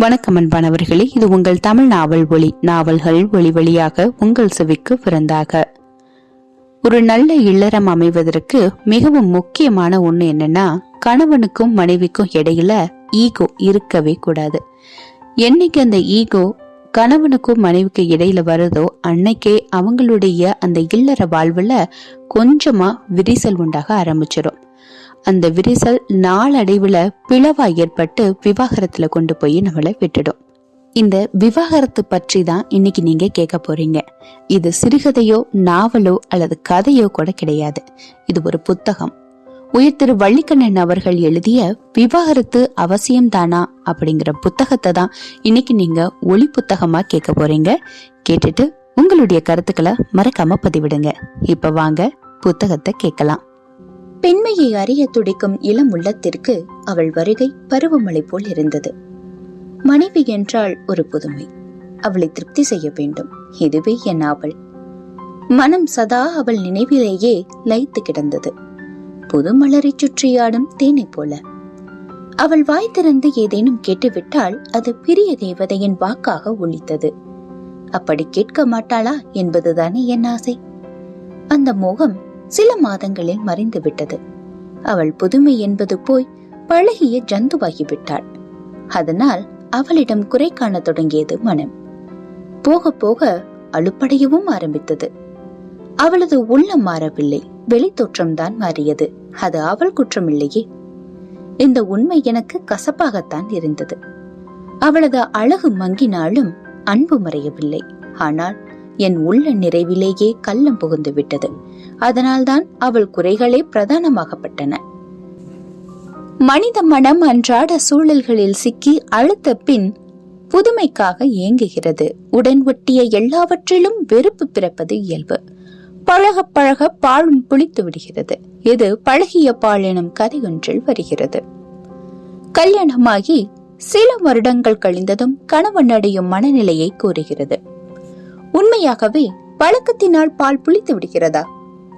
வணக்கம் அன்பானவர்களே இது உங்கள் தமிழ் நாவல் ஒளி. நாவல்கள் ஒளி வழியாக உங்கள் செவிக்கு பிறந்தாக ஒரு நல்ல இல்லறம் அமைவதற்கு மிகவும் முக்கியமான ஒண்ணு என்னன்னா கணவனுக்கும் மனைவிக்கும் இடையில ஈகோ இருக்கவே கூடாது. என்னைக்கு அந்த ஈகோ கணவனுக்கும் மனைவிக்கு இடையில வருதோ அன்னைக்கே அவங்களுடைய அந்த இல்லற வாழ்வுல கொஞ்சமா விரிசல் உண்டாக ஆரம்பிச்சிடும் அந்த விரிசல் நாளடைவுல பிளவா ஏற்பட்டு விவாகரத்துல கொண்டு போய் நம்மளை விட்டுடும். இந்த விவாகரத்து பற்றி தான் இன்னைக்கு நீங்க கேட்க போறீங்க. இது சிறுகதையோ நாவலோ அல்லது கதையோ கூட கிடையாது. இது ஒரு புத்தகம். உயிர் திரு வள்ளிக்கண்ணன் அவர்கள் எழுதிய விவாகரத்து அவசியம் தானா அப்படிங்கிற புத்தகத்தை தான் இன்னைக்கு நீங்க ஒளி புத்தகமா கேட்க போறீங்க. கேட்டுட்டு உங்களுடைய கருத்துக்களை மறக்காம பதிவிடுங்க. இப்ப வாங்க புத்தகத்தை கேட்கலாம். பெண்மையை அறிய துடிக்கும் இளம் உள்ளத்திற்கு அவள் வருகை பருவமழை போல் இருந்தது. மனைவி என்றால் ஒரு புதுமை. அவளை திருப்தி செய்ய வேண்டும். இதுவே என் ஆவல். மனம் சதா அவள் நினைவிலேயே லயித்து கிடந்தது. புது மலரை சுற்றியாடும் தேனை போல. அவள் வாய் திறந்து ஏதேனும் கேட்டுவிட்டால் அது பிரிய தேவதையின் வாக்காக ஒழித்தது அப்படி கேட்க மாட்டாளா? என்பதுதானே என் ஆசை. அந்த மோகம் சில மாதங்களில் மறைந்து விட்டது அவள் புதுமை என்பது போய் பழகிய ஜந்துவாகிவிட்டாள். அதனால் அவளிடம் குறை காண தொடங்கியது மனம். போக போக அலுப்படையவும் ஆரம்பித்தது. அவளது உள்ளம் மாறவில்லை. வெளித்தோற்றம்தான் மாறியது. அது அவள் குற்றமில்லையே. இந்த உண்மை எனக்கு கசப்பாகத்தான் இருந்தது. அவளது அழகு மங்கினாலும் அன்பு மறையவில்லை. ஆனால் என் உள்ள நிறைவிலேயே கள்ளம் புகுந்து விட்டது. அதனால்தான் அவள் குறைகளே பிரதானமாகப்பட்டன. மனித மனம் அன்றாட சூழல்களில் சிக்கி அழுத்த பின் புதுமைக்காக ஏங்குகிறது உடன் ஒட்டிய எல்லாவற்றிலும் வெறுப்பு பிறப்பது இயல்பு. பழக பழக பாலும் புளித்து விடுகிறது. இது பழகிய பால் எனும் கதையொன்றில் வருகிறது. கல்யாணமாகி சில வருடங்கள் கழிந்ததும் கணவன் அடையும் மனநிலையை கூறுகிறது. உண்மையாகவே பழக்கத்தினால் பால் புளித்து விடுகிறதா?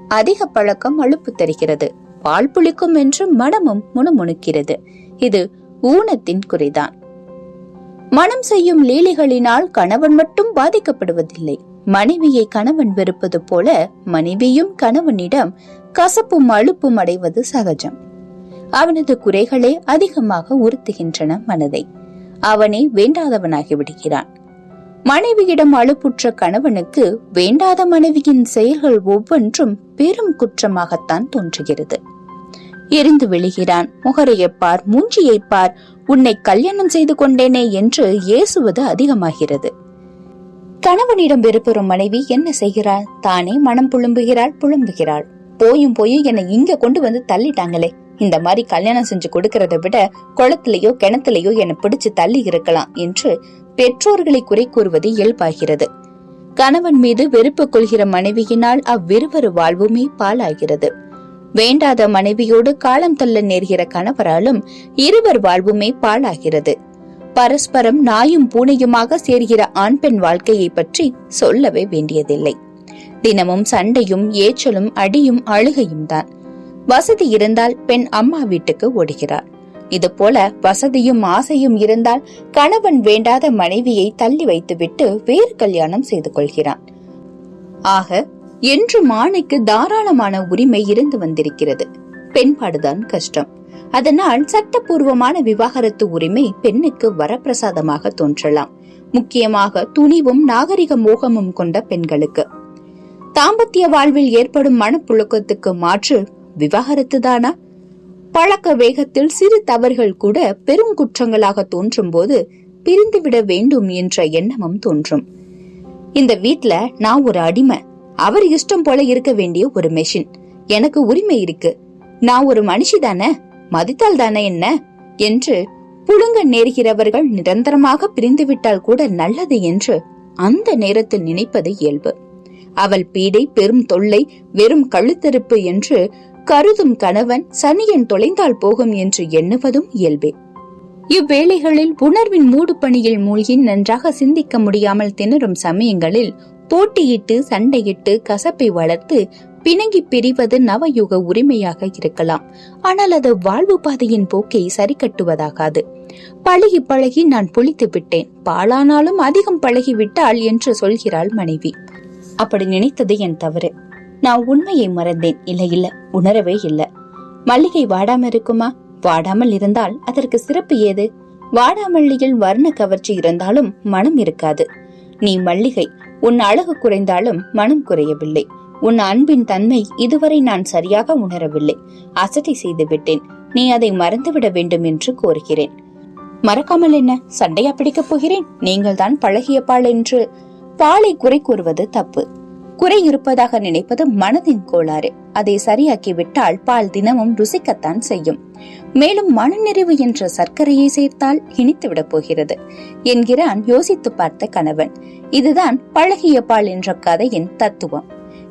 அதிக பழக்கம் அழுப்பு தருகிறது. பால் புளிக்கும் என்று மனமும் முணுமுணுக்கிறது. இது ஊனத்தின் குறைதான். மனம் செய்யும் லீலைகளினால் கணவன் மட்டும் பாதிக்கப்படுவதில்லை. மனைவியை கணவன் வெறுப்பது போல மனைவியும் கணவனிடம் கசப்பும் அழுப்பும் அடைவது சகஜம். அவனது குறைகளே அதிகமாக உறுத்துகின்றன மனதை. அவனே வேண்டாதவனாகி விடுகிறான். மனைவியிடம் அழுப்புற்ற கணவனுக்கு வேண்டாத மனைவியின் செயல்கள் ஒவ்வொன்றும் பெரும் குற்றமாகத்தான் தோன்றுகிறது. எரிந்து விழுகிறான். முகரையை பார் பார் உன்னை கல்யாணம் செய்து கொண்டேனே என்று ஏசுவது அதிகமாகிறது. கணவனிடம் வெறுப்பெறும் மனைவி என்ன செய்கிறாள்? தானே மனம் புழும்புகிறாள் புழும்புகிறாள் போயும் போயும் என்னை இங்க கொண்டு வந்து தள்ளிட்டாங்களே. இந்த மாதிரி கல்யாணம் செஞ்சு கொடுக்கறத விட குளத்திலேயோ கிணத்துலயோ என்னை பிடிச்சு தள்ளி இருக்கலாம் என்று பெற்றோர்களை குறை கூறுவது இயல்பாகிறது. கணவன் மீது வெறுப்பு கொள்கிற மனைவியினால் அவ்விருவரு வாழ்வுமே பாலாகிறது வேண்டாத மனைவியோடு காலம் தள்ள நேர்கிற கணவராலும் இருவர் வாழ்வுமே பாழாகிறது. பரஸ்பரம் நாயும் பூனையுமாக சேர்கிற ஆண் பெண் வாழ்க்கையை பற்றி சொல்லவே வேண்டியதில்லை. தினமும் சண்டையும் ஏச்சலும் அடியும் அழுகையும் தான். வசதி இருந்தால் பெண் அம்மா வீட்டுக்கு ஓடுகிறார் இது போல வசதியும் ஆசையும் இருந்தால் கணவன் வேண்டாத மனைவியை தள்ளி வைத்துவிட்டு வேறு கல்யாணம் செய்து கொள்கிறான். ஆக என்று மானைக்கு தாராளமான உரிமை இருந்து வந்திருக்கிறது. பெண்பாடுதான் கஷ்டம். அதனால் சட்டப்பூர்வமான விவாகரத்து உரிமை பெண்ணுக்கு வரப்பிரசாதமாக தோன்றலாம். முக்கியமாக துணிவும் நாகரிக மோகமும் கொண்ட பெண்களுக்கு. தாம்பத்திய வாழ்வில் ஏற்படும் மனப்புழுக்கத்துக்கு மாற்று விவாகரத்து தானா பழக்க வேகத்தில் சிறு தவறுகள் கூட பெரும் குற்றங்களாக தோன்றும் போது பிரிந்துவிட வேண்டும் என்ற எண்ணமும் தோன்றும். இந்த வீட்ல நான் ஒரு அடிமை. அவர் இஷ்டம் போல இருக்க வேண்டிய ஒரு மெஷின் எனக்கு உரிமை இருக்கு. நான் ஒரு மனுஷி தானே? மதித்தால் தானே என்ன? என்று புழுங்க நேர்கிறவர்கள் நிரந்தரமாக பிரிந்துவிட்டால் கூட நல்லது என்று அந்த நேரத்தில் நினைப்பது இயல்பு. அவள் பீடை பெரும் தொல்லை வெறும் கழுத்தறுப்பு என்று கருதும் கணவன் சனியன் தொலைந்தால் போகும் என்று எண்ணுவதும் இயல்பே. இவ்வேளைகளில் உணர்வின் மூடு பணியில் மூழ்கி நன்றாக சிந்திக்க முடியாமல் திணறும் சமயங்களில் போட்டியிட்டு சண்டையிட்டு கசப்பை வளர்த்து பிணங்கி பிரிவது நவயுக உரிமையாக இருக்கலாம். ஆனால் அது வாழ்வு பாதையின் போக்கை சரி கட்டுவதாகாது பழகி பழகி நான் புளித்து விட்டேன். பாலானாலும் அதிகம் பழகிவிட்டாள் என்று சொல்கிறாள் மனைவி. அப்படி நினைத்தது என் தவறு. நான் உண்மையை மறந்தேன். இல்ல இல்ல உணரவே இல்ல. மல்லிகை வாடாம இருக்குமா? வாடாமல் இருந்தால் அதற்கு சிறப்பு ஏது? வாடாமல்லியில் வர்ண கவர்ச்சி இருந்தாலும் மனம் இருக்காது. நீ மல்லிகை உன் அழகு குறைந்தாலும் மனம் குறையவில்லை. உன் அன்பின் தன்மை இதுவரை நான் சரியாக உணரவில்லை. அசட்டை செய்து விட்டேன். நீ அதை மறந்துவிட வேண்டும் என்று கோருகிறேன். மறக்காமல் என்ன? சண்டையா பிடிக்கப் போகிறேன்? நீங்கள் தான் பழகிய பால் என்று. பாலை குறை கூறுவது தப்பு. குறை இருப்பதாக நினைப்பது மனதின் கோளாறு. அதை சரியாக்கி விட்டால் பால் தினமும் ருசிக்கத்தான் செய்யும். மேலும் மனநிறைவு என்ற சர்க்கரையை சேர்த்தால் இனித்துவிடப் போகிறது. என்கிறான் யோசித்து பார்த்த கணவன். இதுதான் பழகிய பால் என்ற கதையின் தத்துவம்.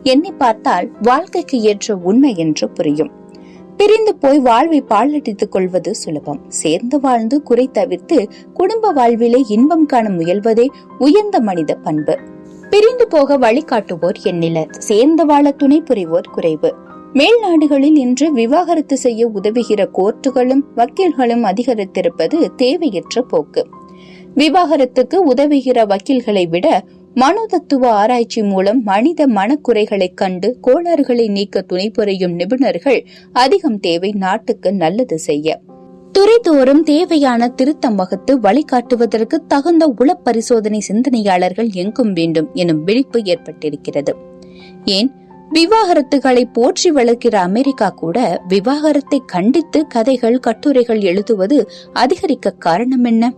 எண்ணி பார்த்தால் வாழ்க்கைக்கு ஏற்ற உண்மை என்று புரியும். பிரிந்து போய் வாழ்வை பாலடித்துக் கொள்வது சுலபம். சேர்ந்து வாழ்ந்து குறை தவிர்த்து குடும்ப வாழ்விலே இன்பம் காண முயல்வதே உயர்ந்த மனித பண்பு. பிரிந்து போக வழிகாட்டுவோர் எண்ணிலர் சேர்ந்து வாழ துணை புரிவோர் குறைவு. மேல் நாடுகளில் இன்று விவாகரத்து செய்ய உதவுகிற கோர்ட்டுகளும் வக்கீல்களும் அதிகரித்திருப்பது தேவையற்ற போக்கு. விவாகரத்துக்கு உதவுகிற வக்கீல்களை விட மனோதத்துவ ஆராய்ச்சி மூலம் மனித மனக்குறைகளைக் கண்டு கோளாறுகளை நீக்க துணை புரியும் நிபுணர்கள் அதிகம் தேவை நாட்டுக்கு நல்லது செய்ய. துறைதோறும் தேவையான திருத்தம் வகுத்து வழிகாட்டுவதற்கு தகுந்த உளப்பரிசோதனை சிந்தனையாளர்கள் எங்கும் வேண்டும் எனும் விழிப்பு ஏற்பட்டிருக்கிறது. ஏன்? விவாகரத்துகளை போற்றி வளர்க்கிற அமெரிக்கா கூட விவாகரத்தை கண்டித்து கதைகள் கட்டுரைகள் எழுதுவது அதிகரிக்க காரணம் என்ன?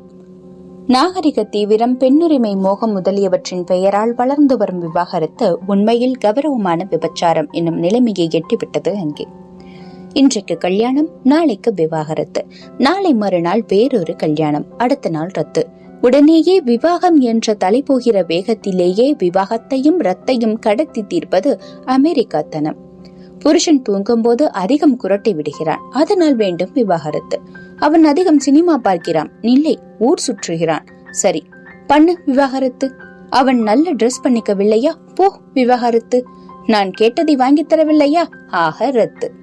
நாகரிக தீவிரம் பெண்ணுரிமை மோகம் முதலியவற்றின் பெயரால் வளர்ந்து வரும் விவாகரத்து உண்மையில் கௌரவமான விபச்சாரம் என்னும் நிலைமையை எட்டிவிட்டது அங்கே. இன்றைக்கு கல்யாணம் நாளைக்கு விவாகரத்து. நாளை மறுநாள் வேறொரு கல்யாணம் அடுத்த நாள் ரத்து. உடனேயே விவாகம் என்ற தலை போகிற வேகத்திலேயே விவாகத்தையும் ரத்தையும் கடத்தி தீர்ப்பது அமெரிக்காத்தனம். புருஷன் தூங்கும்போது அதிகம் குரட்டை விடுகிறான். அதனால் வேண்டும் விவாகரத்து. அவன் அதிகம் சினிமா பார்க்கிறான். இல்லை ஊர் சுற்றுகிறான். சரி பண்ணு விவாகரத்து. அவன் நல்ல ட்ரெஸ் பண்ணிக்கவில்லையா? போ விவாகரத்து. நான் கேட்டதை வாங்கி தரவில்லையா? ஆக ரத்து.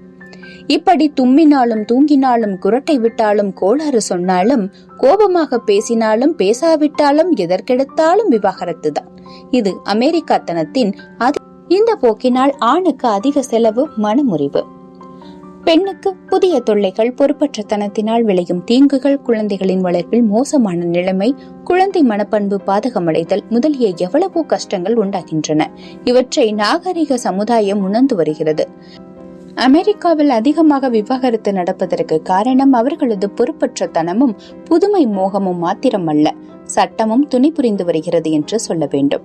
இப்படி தும்மினாலும் தூங்கினாலும் குரட்டை விட்டாலும் கோளாறு சொன்னாலும் கோபமாக பேசினாலும் பேசாவிட்டாலும் எதற்கெடுத்தாலும் விவாகரத்து தான் இது அமெரிக்காத்தனத்தின் இந்த போக்கினால் ஆணுக்கு அதிக செலவு மனமுறிவு. பெண்ணுக்கு புதிய தொல்லைகள் பொறுப்பற்றத்தனத்தினால் விளையும் தீங்குகள் குழந்தைகளின் வளர்ப்பில் மோசமான நிலைமை குழந்தை மனப்பண்பு பாதகமடைதல் முதலிய எவ்வளவோ கஷ்டங்கள் உண்டாகின்றன. இவற்றை நாகரிக சமுதாயம் உணர்ந்து வருகிறது. அமெரிக்காவில் அதிகமாக விவாகரத்து நடப்பதற்கு காரணம் அவர்களது பொறுப்பற்ற தனமும் புதுமை மோகமும் மாத்திரமல்ல. சட்டமும் துணை புரிந்து வருகிறது என்று சொல்ல வேண்டும்.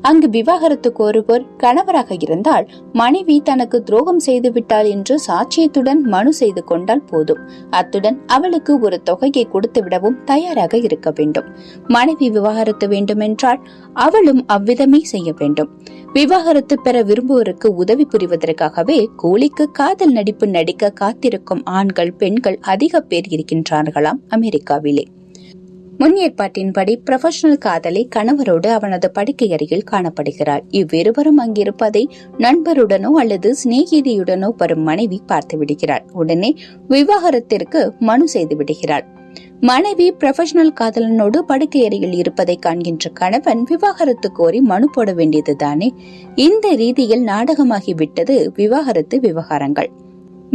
அங்கு விவாகரத்து கோருவோர் கணவராக இருந்தால் மனைவி தனக்கு துரோகம் செய்து விட்டாள் என்று சாட்சியத்துடன் மனு செய்து கொண்டால் போதும். அத்துடன் அவளுக்கு ஒரு தொகையை கொடுத்து விடவும் தயாராக இருக்க வேண்டும். மனைவி விவாகரத்து வேண்டுமென்றால் அவளும் அவ்விதமே செய்ய வேண்டும். விவாகரத்து பெற விரும்புவோருக்கு உதவி புரிவதற்காகவே கூலிக்கு காதல் நடிப்பு நடிக்க காத்திருக்கும் ஆண்கள் பெண்கள் அதிக பேர் இருக்கின்றார்களாம் அமெரிக்காவிலே. முன் ஏற்பாட்டின்படி ப்ரொஃபஷனல் காதலை கணவரோடு அவனது படுக்கை அருகில் காணப்படுகிறாள். இவ்விருவரும் அங்கிருப்பதை நண்பருடனோ அல்லது சிநேகிதியுடனோ வரும் மனைவி பார்த்து விடுகிறாள். உடனே விவாகரத்திற்கு மனு செய்து விடுகிறாள். மனைவி ப்ரொஃபஷனல் காதலனோடு படுக்கை அறையில் இருப்பதை காண்கின்ற கணவன் விவாகரத்து கோரி மனு போட வேண்டியதுதானே? இந்த ரீதியில் நாடகமாகி விட்டது விவாகரத்து விவகாரங்கள்.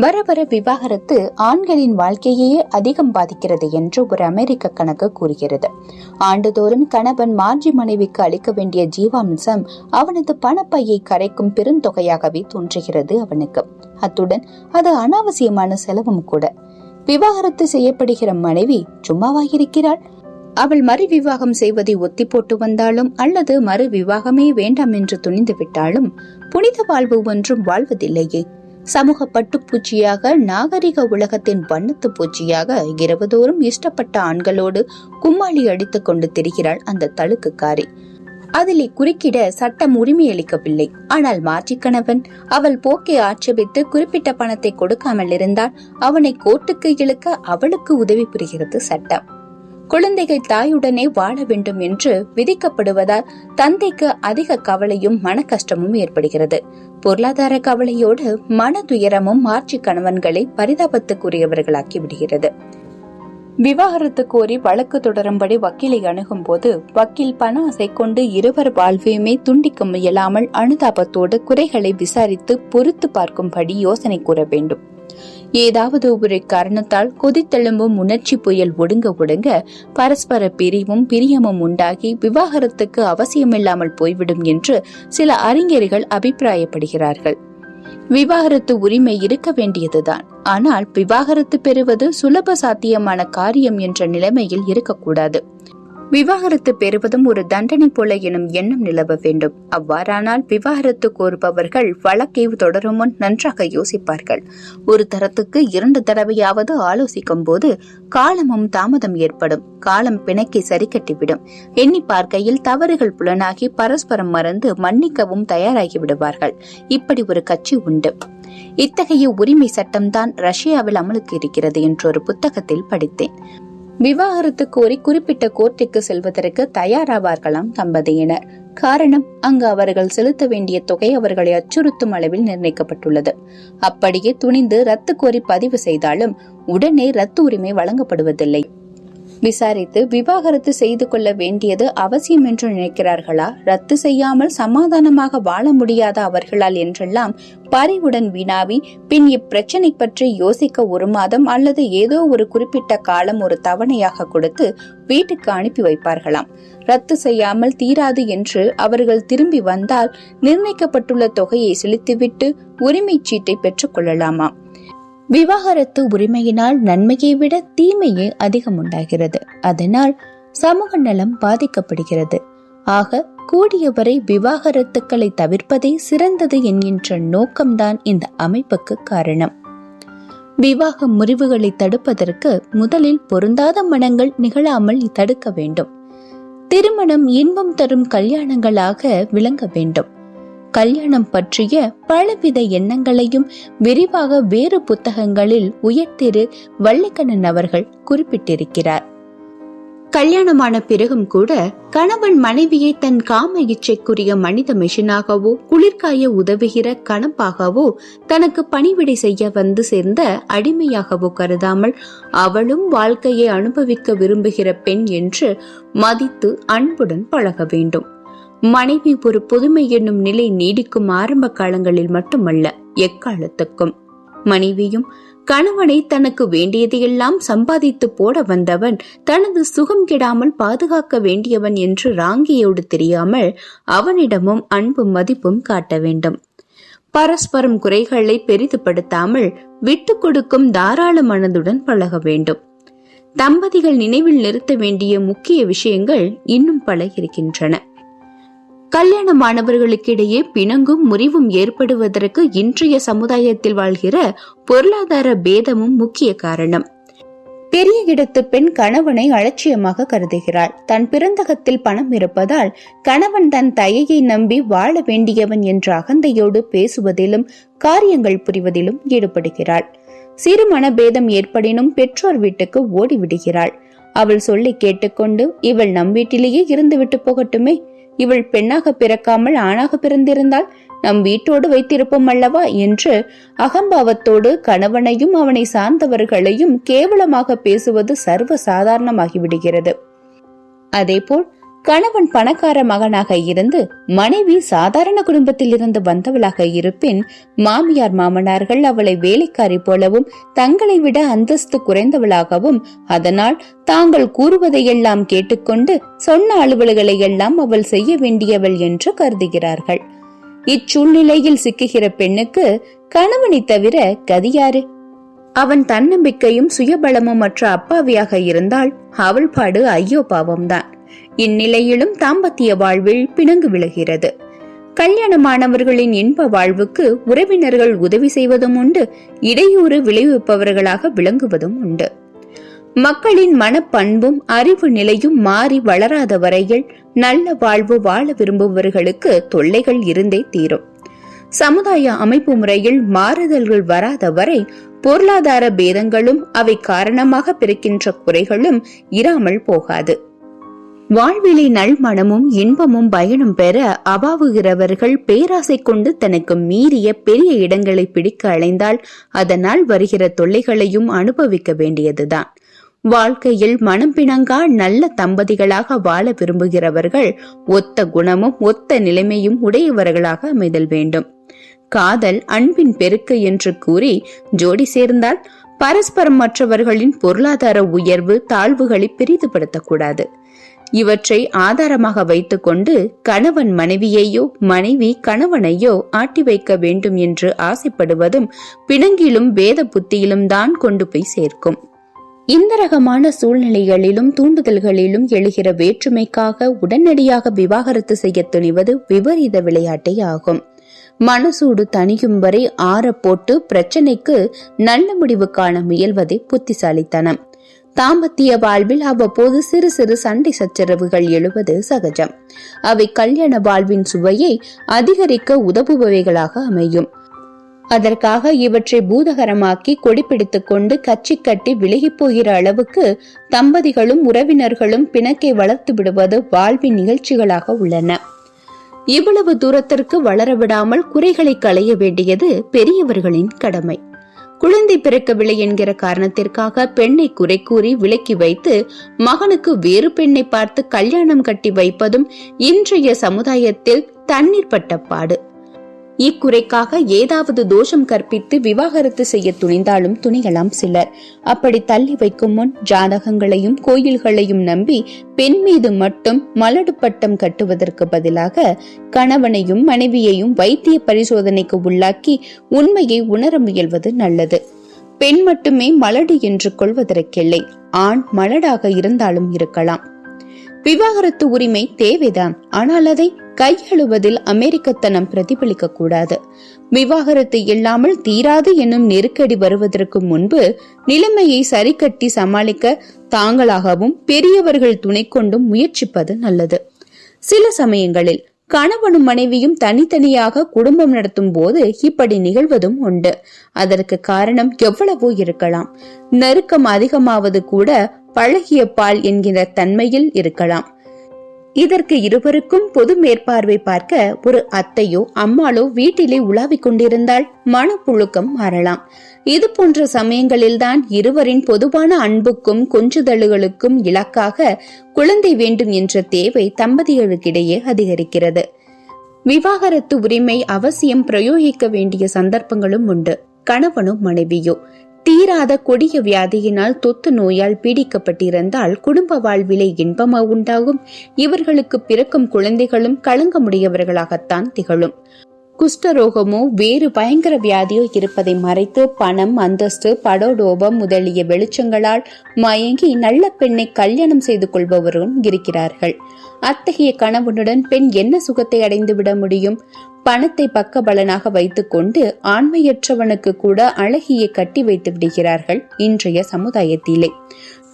வர வர விவாகரத்து ஆண்களின் வாழ்க்கையையே அதிகம் பாதிக்கிறது என்று ஒரு அமெரிக்க கணக்கு கூறுகிறது. ஆண்டுதோறும் கணவன் மார்ஜி மனைவிக்கு அளிக்க வேண்டிய ஜீவாம்சம் அவனது பணப்பையை கரைக்கும் பெருந்தொகையாகவே தோன்றுகிறது அவனுக்கு. அத்துடன் அது அனாவசியமான செலவும் கூட. விவாகரத்து செய்யப்படுகிற மனைவி சும்மாவாயிருக்கிறாள். அவள் மறு விவாகம் செய்வதை ஒத்தி போட்டு வந்தாலும் அல்லது மறு விவாகமே வேண்டாம் என்று துணிந்து விட்டாலும் புனித வாழ்வு ஒன்றும் வாழ்வதில்லையே. சமூக பட்டுப்பூச்சியாக நாகரிக உலகத்தின் வண்ணத்து பூச்சியாக இரவுதோறும் இஷ்டப்பட்ட ஆண்களோடு கும்மாளி அடித்துக் கொண்டு திரிகிறாள் அந்த தழுக்குக்காரி. அதிலே குறுக்கிட சட்டம் உரிமை அளிக்கவில்லை. ஆனால் மாற்றிக்கணவன் அவள் போக்கை ஆட்சேபித்து குறிப்பிட்ட பணத்தை கொடுக்காமல் இருந்தால் அவனை கோர்ட்டுக்கு இழுக்க அவளுக்கு உதவி புரிகிறது சட்டம். குழந்தைகள் தாயுடனே வாழ வேண்டும் என்று விதிக்கப்படுவதால் தந்தைக்கு அதிக கவலையும் மன கஷ்டமும் ஏற்படுகிறது. பொருளாதார கவலையோடு மன துயரமும் மாற்றி கணவன்களை பரிதாபத்துக்குரியவர்களாக்கி விடுகிறது. விவாகரத்து கோரி வழக்கு தொடரும்படி வக்கீலை அணுகும் போது வக்கீல் பண ஆசை கொண்டு இருவர் வாழ்வையுமே துண்டிக்க முயலாமல் அனுதாபத்தோடு குறைகளை விசாரித்து பொறுத்து பார்க்கும்படி யோசனை கூற வேண்டும். ஏதாவது ஒரு காரணத்தால் கொதித்தெழும்பும் உணர்ச்சி புயல் ஒடுங்க ஒடுங்க பரஸ்பர பிரிவும் பிரியமும் உண்டாகி விவாகரத்துக்கு அவசியமில்லாமல் போய்விடும் என்று சில அறிஞர்கள் அபிப்பிராயப்படுகிறார்கள். விவாகரத்து உரிமை இருக்க வேண்டியதுதான். ஆனால் விவாகரத்து பெறுவது சுலப சாத்தியமான காரியம் என்ற நிலைமையில் இருக்கக்கூடாது. விவாகரத்து பெறுவதும் ஒரு தண்டனை போல எனும் எண்ணம் நிலவ வேண்டும். அவ்வாறானால் விவாகரத்து கோருபவர்கள் வழக்கை தொடரும் முன் நன்றாக யோசிப்பார்கள். ஒரு தரத்துக்கு இரண்டு தடவையாவது ஆலோசிக்கும் போது காலமும் தாமதம் ஏற்படும். காலம் பிணைக்கை சரி கட்டிவிடும் எண்ணி பார்க்கையில் தவறுகள் புலனாகி பரஸ்பரம் மறந்து மன்னிக்கவும் தயாராகி விடுவார்கள். இப்படி ஒரு கட்சி உண்டு. இத்தகைய உரிமை சட்டம்தான் ரஷ்யாவில் அமலுக்கு இருக்கிறது என்று ஒரு புத்தகத்தில் படித்தேன். விவாகரத்து கோரி குறிப்பிட்ட கோர்ட்டுக்கு செல்வதற்கு தயாராவார்களாம் தம்பதியினர். காரணம் அங்கு அவர்கள் செலுத்த வேண்டிய தொகை அவர்களை அச்சுறுத்தும் அளவில் நிர்ணயிக்கப்பட்டுள்ளது. அப்படியே துணிந்து ரத்து கோரி பதிவு செய்தாலும் உடனே ரத்து உரிமை வழங்கப்படுவதில்லை. விசாரித்து விவாகரத்து செய்து கொள்ள வேண்டியது அவசியம் என்று நினைக்கிறார்களா? ரத்து செய்யாமல் சமாதானமாக வாழ முடியாத அவர்களால் என்றெல்லாம் பறிவுடன் வினாவி பின் இப்பிரச்சனை பற்றி யோசிக்க ஒரு மாதம் அல்லது ஏதோ ஒரு குறிப்பிட்ட காலம் ஒரு தவணையாக கொடுத்து வீட்டுக்கு அனுப்பி வைப்பார்களாம். ரத்து செய்யாமல் தீராது என்று அவர்கள் திரும்பி வந்தால் நிர்ணயிக்கப்பட்டுள்ள தொகையை செலுத்திவிட்டு உரிமை சீட்டை பெற்றுக் கொள்ளலாமாம். விவாகரத்து உரிமையினால் நன்மையை விட தீமையே அதிகம் உண்டாகிறது அதனால் சமூக நலம் பாதிக்கப்படுகிறது. ஆக கூடியவரை விவாகரத்துக்களை தவிர்ப்பதே சிறந்தது என்கின்ற நோக்கம்தான் இந்த அமைப்புக்கு காரணம். விவாக முறிவுகளை தடுப்பதற்கு முதலில் பொருந்தாத மனங்கள் நிகழாமல் தடுக்க வேண்டும். திருமணம் இன்பம் தரும் கல்யாணங்களாக விளங்க வேண்டும். கல்யாணம் பற்றிய பலவித எண்ணங்களையும் விரிவாக வேறு புத்தகங்களில் உயர்த்திரு வள்ளிக்கண்ணன் அவர்கள் குறிப்பிட்டிருக்கிறார். கல்யாணமான பிறகும் கூட கணவன் மனைவியை தன் காம இச்சைக்குரிய மனித மெஷினாகவோ குளிர்காய உதவுகிற கணப்பாகவோ தனக்கு பணிவிடை செய்ய வந்து சேர்ந்த அடிமையாகவோ கருதாமல் அவளும் வாழ்க்கையை அனுபவிக்க விரும்புகிற பெண் என்று மதித்து அன்புடன் பழக வேண்டும். மனைவி ஒரு புதுமை என்னும் நிலை நீடிக்கும் ஆரம்ப காலங்களில் மட்டுமல்ல எக்காலத்துக்கும். மனைவியும் கணவனை தனக்கு வேண்டியதையெல்லாம் சம்பாதித்து போட வந்தவன் தனது சுகம் கெடாமல் பாதுகாக்க வேண்டியவன் என்று ராங்கியோடு தெரியாமல் அவனிடமும் அன்பும் மதிப்பும் காட்ட வேண்டும். பரஸ்பரம் குறைகளை பெரிதுபடுத்தாமல் விட்டு கொடுக்கும் தாராள மனதுடன் பழக வேண்டும். தம்பதிகள் நினைவில் நிறுத்த வேண்டிய முக்கிய விஷயங்கள் இன்னும் பல இருக்கின்றன. கல்யாணமானவர்களுக்கிடையே பிணங்கும் முறிவும் ஏற்படுவதற்கு இன்றைய சமுதாயத்தில் வாழ்கிற பொருளாதார பேதமும் முக்கிய காரணம். பெரிய இடத்து பெண் கணவனை அலட்சியமாக கருதுகிறாள். தன் பிறந்தகத்தில் பணம் இருப்பதால் கணவன் தன் தயையை நம்பி வாழ வேண்டியவன் என்ற அகந்தையோடு பேசுவதிலும் காரியங்கள் புரிவதிலும் ஈடுபடுகிறாள். சிறு மனபேதம் ஏற்படினும் பெற்றோர் வீட்டுக்கு ஓடிவிடுகிறாள். அவள் சொல்லி கேட்டுக்கொண்டு இவள் நம் வீட்டிலேயே இருந்துவிட்டு போகட்டுமே இவள் பெண்ணாக பிறக்காமல் ஆணாக பிறந்திருந்தால் நம் வீட்டோடு வைத்திருப்போம் அல்லவா என்று அகம்பாவத்தோடு கணவனையும் அவனை சார்ந்தவர்களையும் கேவலமாக பேசுவது சர்வ சாதாரணமாகிவிடுகிறது. அதேபோல் கணவன் பணக்கார மகனாக இருந்து மனைவி சாதாரண குடும்பத்தில் இருந்து வந்தவளாக இருப்பின் மாமியார் மாமனார்கள் அவளை வேலைக்காரி போலவும் தங்களை விட அந்தஸ்து குறைந்தவளாகவும் அதனால் தாங்கள் கூறுவதையெல்லாம் கேட்டுக்கொண்டு சொன்ன அலுவல்களை எல்லாம் அவள் செய்ய வேண்டியவள் என்று கருதுகிறார்கள். இச்சூழ்நிலையில் சிக்குகிற பெண்ணுக்கு கணவனை தவிர கதியாரு அவன் தன்னம்பிக்கையும் சுயபலமும் மற்ற அப்பாவியாக இருந்தால் அவள் பாடு ஐயோ பாவம்தான். இந்நிலையிலும் தாம்பத்திய வாழ்வில் பிணங்கு விழுகிறது. கல்யாணமானவர்களின் இன்ப வாழ்வுக்கு உறவினர்கள் உதவி செய்வதும் உண்டு இடையூறு விளைவிப்பவர்களாக விளங்குவதும் உண்டு. மக்களின் மனப்பண்பும் அறிவு நிலையும் மாறி வளராத வரையில் நல்ல வாழ்வு வாழ விரும்புபவர்களுக்கு தொல்லைகள் இருந்தே தீரும். சமுதாய அமைப்பு முறையில் மாறுதல்கள் வராத வரை பொருளாதார பேதங்களும் அவை காரணமாக பிறக்கின்ற குறைகளும் இராமல் போகாது. வாழ்விலை நல்மணமும் இன்பமும் பயனும் பெற அவாவுகிறவர்கள் பேராசை கொண்டு தனக்கு மீறிய பெரிய இடங்களை பிடிக்க அலைந்தால் அதனால் வருகிற தொல்லைகளையும் அனுபவிக்க வேண்டியதுதான். வாழ்க்கையில் மனம் பிணங்கா நல்ல தம்பதிகளாக வாழ விரும்புகிறவர்கள் ஒத்த குணமும் ஒத்த நிலைமையும் உடையவர்களாக அமைதல் வேண்டும். காதல் அன்பின் பெருக்கு என்று கூறி ஜோடி சேர்ந்தால் பரஸ்பரம் மற்றவர்களின் பொருளாதார உயர்வு தாழ்வுகளை பெரிதுபடுத்தக்கூடாது. இவற்றை ஆதாரமாக வைத்துக்கொண்டு கணவன் மனைவியையோ மனைவி கணவனையோ ஆட்டி வைக்க வேண்டும் என்று ஆசைப்படுவதும் பிணங்கிலும் வேத புத்தியிலும் தான் கொண்டு போய் சேர்க்கும். இந்த ரகமான சூழ்நிலைகளிலும் தூண்டுதல்களிலும் எழுகிற வேற்றுமைக்காக உடனடியாக விவாகரத்து செய்ய துணிவது விபரீத விளையாட்டே ஆகும். மனசூடு தணியும் வரை ஆற போட்டு பிரச்சனைக்கு நல்ல முடிவு காண முயல்வதே புத்திசாலித்தனம். தாம்பத்திய வாழ்வில் அவ்வப்போது சிறு சிறு சண்டை சச்சரவுகள் எழுவது சகஜம். அவை கல்யாண வாழ்வின் சுவையை அதிகரிக்க உதவுபவைகளாக அமையும். அதற்காக இவற்றை பூதகரமாக்கி கொடிப்பிடித்துக் கொண்டு கச்சி கட்டி விலகி போகிற அளவுக்கு தம்பதிகளும் உறவினர்களும் பிணக்கை வளர்த்து விடுவது வாழ்வின் நிகழ்ச்சிகளாக உள்ளன. இவ்வளவு தூரத்திற்கு வளர விடாமல் குறைகளை களைய வேண்டியது பெரியவர்களின் கடமை. குழந்தை பிறக்கவில்லை என்கிற காரணத்திற்காக பெண்ணை குறை கூறி விலக்கி வைத்து மகனுக்கு வேறு பெண்ணை பார்த்து கல்யாணம் கட்டி வைப்பதும் இன்றைய சமுதாயத்தில் தண்ணீர் பட்டப்பாடு. இக்குறைக்காக ஏதாவது தோஷம் கற்பித்து விவாகரத்து செய்ய துணிந்தாலும் துணிகளாம் சிலர். அப்படி தள்ளி வைக்கும் முன் ஜாதகங்களையும் கோயில்களையும் நம்பி பெண் மீது மட்டும் மலடு பட்டம் கட்டுவதற்கு பதிலாக கணவனையும் மனைவியையும் வைத்திய பரிசோதனைக்கு உள்ளாக்கி உண்மையை உணர முயல்வது நல்லது. பெண் மட்டுமே மலடு என்று கொள்வதற்கில்லை. ஆண் மலடாக இருந்தாலும் இருக்கலாம். விவாகரத்து உரிமை தேவைதான் ஆனால் அதை கையெழுவதில் அமெரிக்கத்தனம் பிரதிபலிக்க கூடாது விவாகரத்து இல்லாமல் தீராது என்னும் நெருக்கடி வருவதற்கு முன்பு நிலைமையை சரிக்கட்டி சமாளிக்க தாங்களாகவும் பெரியவர்கள் துணை கொண்டும் முயற்சிப்பது நல்லது. சில சமயங்களில் கணவனும் மனைவியும் தனித்தனியாக குடும்பம் நடத்தும் போது இப்படி நிகழ்வதும் உண்டு. அதற்கு காரணம் எவ்வளவோ இருக்கலாம். நெருக்கம் அதிகமாவது கூட பழகிய பால் என்கிற தன்மையில் இருக்கலாம். இதற்கு இருவருக்கும் பொது மேற்பார்வை பார்க்க ஒரு அத்தையோ அம்மாளோ வீட்டிலே உலாவிக் கொண்டிருந்தால் மனப்புழுக்கம் மாறலாம். இது போன்ற சமயங்களில்தான் இருவரின் பொதுவான அன்புக்கும் கொஞ்சுதழுகளுக்கும் இலக்காக குழந்தை வேண்டும் என்ற தேவை தம்பதிகளுக்கிடையே அதிகரிக்கிறது. விவாகரத்து உரிமை அவசியம் பிரயோகிக்க வேண்டிய சந்தர்ப்பங்களும் உண்டு. கணவனும் மனைவியோ தீராத கொடிய வியாதியினால் தொத்து நோயால் பீடிக்கப்பட்டிருந்தால் குடும்ப வாழ்விலே இன்பமா உண்டாகும். இவர்களுக்கு பிறக்கும் குழந்தைகளும் களங்கமுடையவர்களாகத்தான் திகழும். குஷ்டரோகமோ வேறு பயங்கர வியாதியோ இருப்பதை மறைத்து பணம் அந்தஸ்து படோடோபம் முதலிய வெளிச்சங்களால் மயங்கி நல்ல பெண்ணை கல்யாணம் செய்து கொள்பவரும் இருக்கிறார்கள். அத்தகைய கணவனுடன் பெண் என்ன சுகத்தை அடைந்து விட முடியும்? பணத்தை பக்கபலனாக வைத்துக்கொண்டு ஆண்மையற்றவனுக்கு கூட அழகியை கட்டி வைத்து விடுகிறார்கள் இன்றைய சமுதாயத்திலே.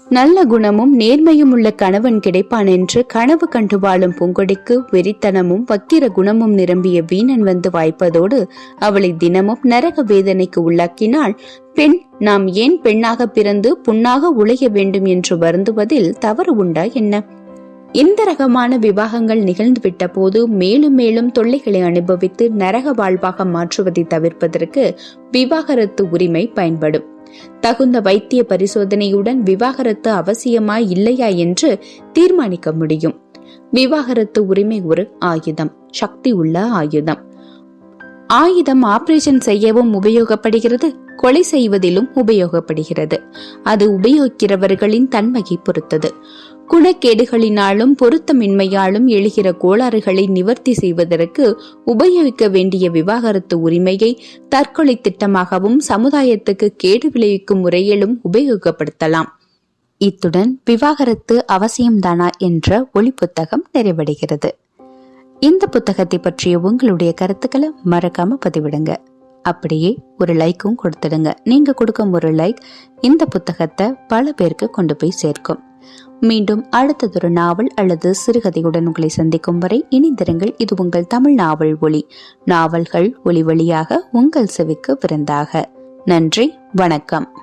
நல்ல குணமும் நேர்மையும் உள்ள கணவன் கிடைப்பான் என்று கனவு கண்டு வாழும் பூங்கொடிக்கு வெறித்தனமும் வக்கிர குணமும் நிரம்பிய வீணன் வந்து வாய்ப்பதோடு அவளை தினமும் நரக வேதனைக்கு உள்ளாக்கினால் பெண் நாம் ஏன் பெண்ணாக பிறந்து புண்ணாக உழைய வேண்டும் என்று வருந்துவதில் தவறு உண்டா என்ன? இந்த ரகமான விவாகங்கள் நிகழ்ந்துவிட்ட போது மேலும் மேலும் தொல்லைகளை அனுபவித்து நரக வாழ்வாக மாற்றுவதை தவிர்ப்பதற்கு விவாகரத்து உரிமை பயன்படும். தகுந்த வைத்திய பரிசோதனையுடன் விவாகரத்து அவசியமா இல்லையா என்று தீர்மானிக்க முடியும். விவாகரத்து உரிமை ஒரு ஆயுதம் சக்தி உள்ள ஆயுதம். ஆயுதம் ஆபரேஷன் செய்யவும் உபயோகப்படுகிறது கொலை செய்வதிலும் உபயோகப்படுகிறது. அது உபயோகிக்கிறவர்களின் தன்மையை பொறுத்தது. குணக்கேடுகளினாலும் பொருத்தமின்மையாலும் எழுகிற கோளாறுகளை நிவர்த்தி செய்வதற்கு உபயோகிக்க வேண்டிய விவாகரத்து உரிமையை தற்கொலை திட்டமாகவும் சமுதாயத்துக்கு கேடு விளைவிக்கும் முறையிலும் உபயோகப்படுத்தலாம். இத்துடன் விவாகரத்து அவசியம்தானா என்ற ஒளி புத்தகம் நிறைவடைகிறது. இந்த புத்தகத்தை பற்றிய உங்களுடைய கருத்துக்களை மறக்காம பதிவிடுங்க. அப்படியே ஒரு லைக்கும் கொடுத்துடுங்க. நீங்க கொடுக்கும் ஒரு லைக் இந்த புத்தகத்தை பல பேருக்கு கொண்டு போய் சேர்க்கும். மீண்டும் அடுத்ததொரு நாவல் அல்லது சிறுகதையுடன் உங்களை சந்திக்கும் வரை இணைந்திருங்கள். இது உங்கள் தமிழ் நாவல் ஒளி நாவல்கள் ஒளி வழியாக உங்கள் செவிக்கு விருந்தாக. நன்றி வணக்கம்.